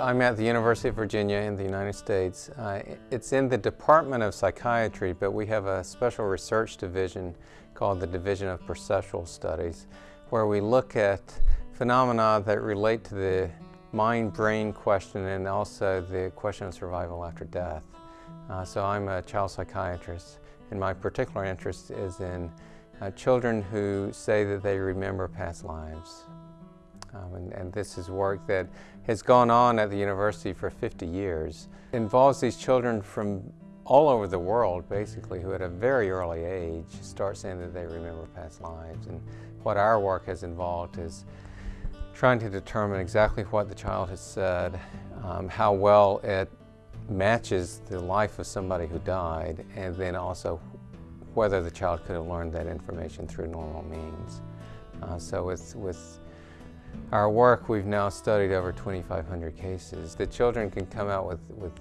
I'm at the University of Virginia in the United States. Uh, it's in the Department of Psychiatry, but we have a special research division called the Division of Perceptual Studies, where we look at phenomena that relate to the mind-brain question and also the question of survival after death. Uh, so I'm a child psychiatrist, and my particular interest is in uh, children who say that they remember past lives. Um, and, and, this is work that has gone on at the university for 50 years. It involves these children from all over the world, basically, who at a very early age start saying that they remember past lives. And what our work has involved is trying to determine exactly what the child has said, um, how well it matches the life of somebody who died, and then also whether the child could have learned that information through normal means. Uh, so with, with our work, we've now studied over 2,500 cases. The children can come out with, with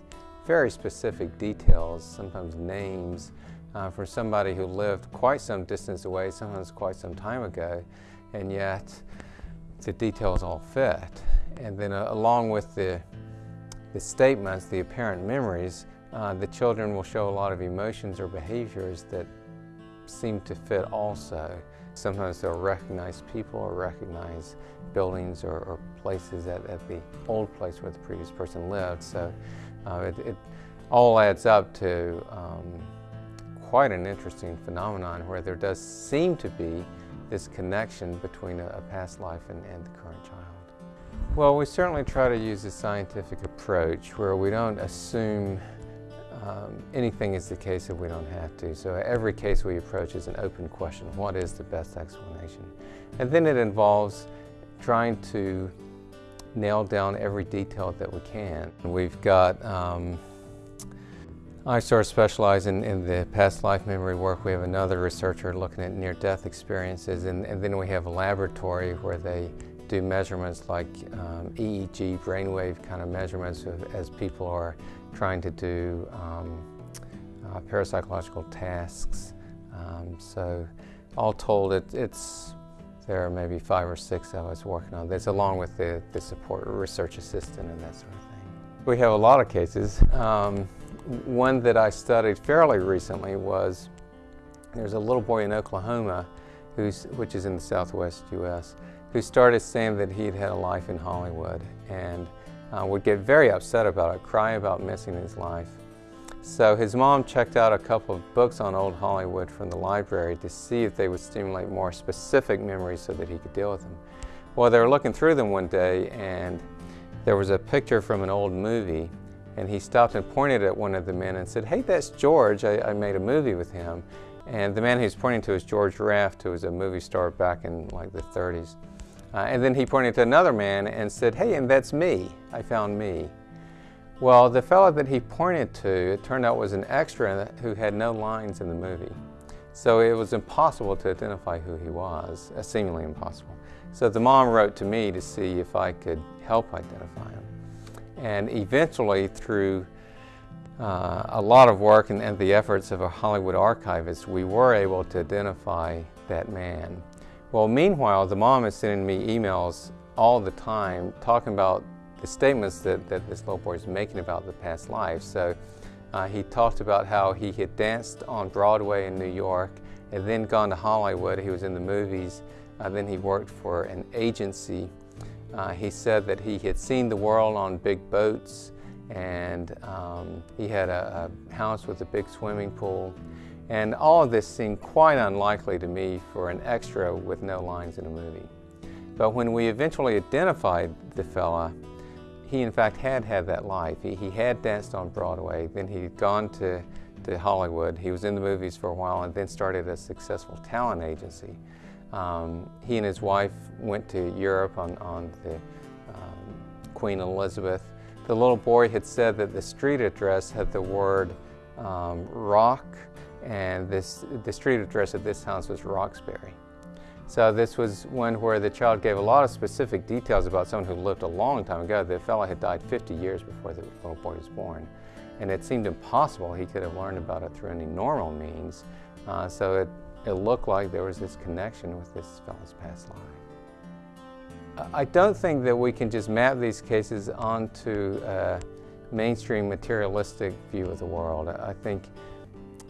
very specific details, sometimes names, uh, for somebody who lived quite some distance away, sometimes quite some time ago, and yet the details all fit. And then uh, along with the, the statements, the apparent memories, uh, the children will show a lot of emotions or behaviors that seem to fit also. Sometimes they'll recognize people or recognize buildings or, or places at, at, the old place where the previous person lived. So uh, it, it, all adds up to um, quite an interesting phenomenon where there does seem to be this connection between a, a past life and, and the current child. Well, we certainly try to use a scientific approach where we don't assume um, anything is the case if we don't have to. So every case we approach is an open question. What is the best explanation? And then it involves trying to nail down every detail that we can. We've got, um, I sort of specialize in, in, the past life memory work. We have another researcher looking at near-death experiences, and, and, then we have a laboratory where they do measurements like um, EEG, brainwave kind of measurements of, as people are trying to do um, uh, parapsychological tasks. Um, so all told, it, it's there are maybe five or six of us working on this, along with the, the support research assistant and that sort of thing. We have a lot of cases. Um, one that I studied fairly recently was there's a little boy in Oklahoma, who's, which is in the southwest U.S., who started saying that he'd had a life in Hollywood and uh, would get very upset about it, cry about missing his life. So his mom checked out a couple of books on old Hollywood from the library to see if they would stimulate more specific memories so that he could deal with them. Well, they were looking through them one day and there was a picture from an old movie and he stopped and pointed at one of the men and said, hey, that's George. I, I made a movie with him. And the man he was pointing to is George Raft, who was a movie star back in like the 30s. Uh, and then he pointed to another man and said, hey, and that's me. I found me. Well, the fellow that he pointed to, it turned out was an extra who had no lines in the movie. So it was impossible to identify who he was, uh, seemingly impossible. So the mom wrote to me to see if I could help identify him. And eventually, through uh, a lot of work and, and, the efforts of a Hollywood archivist, we were able to identify that man. Well, meanwhile, the mom is sending me emails all the time talking about the statements that, that this little boy is making about the past life. So uh, he talked about how he had danced on Broadway in New York and then gone to Hollywood. He was in the movies. Uh, then he worked for an agency. Uh, he said that he had seen the world on big boats and um, he had a, a house with a big swimming pool. And all of this seemed quite unlikely to me for an extra with no lines in a movie. But when we eventually identified the fella, he in fact had had that life. He, he had danced on Broadway, then he'd gone to, to Hollywood. He was in the movies for a while and then started a successful talent agency. Um, he and his wife went to Europe on, on the um, Queen Elizabeth. The little boy had said that the street address had the word um, rock and this, the street address of this house was Roxbury. So this was one where the child gave a lot of specific details about someone who lived a long time ago. The fellow had died 50 years before the little boy was born. And it seemed impossible he could have learned about it through any normal means. Uh, so it, it looked like there was this connection with this fellow's past life. I don't think that we can just map these cases onto a mainstream materialistic view of the world. I think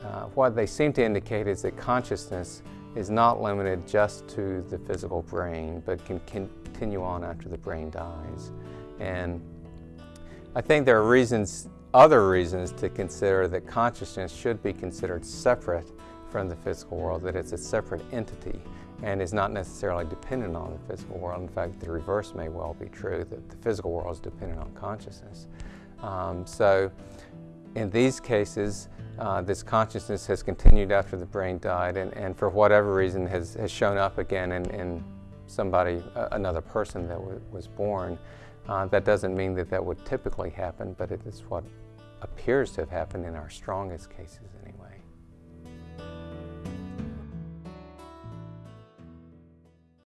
uh, what they seem to indicate is that consciousness is not limited just to the physical brain, but can continue on after the brain dies. And I think there are reasons, other reasons to consider that consciousness should be considered separate from the physical world, that it's a separate entity and is not necessarily dependent on the physical world. In fact, the reverse may well be true, that the physical world is dependent on consciousness. Um, so in these cases, uh, this consciousness has continued after the brain died and, and for whatever reason has, has shown up again in, in somebody, uh, another person that was born. Uh, that doesn't mean that that would typically happen, but it is what appears to have happened in our strongest cases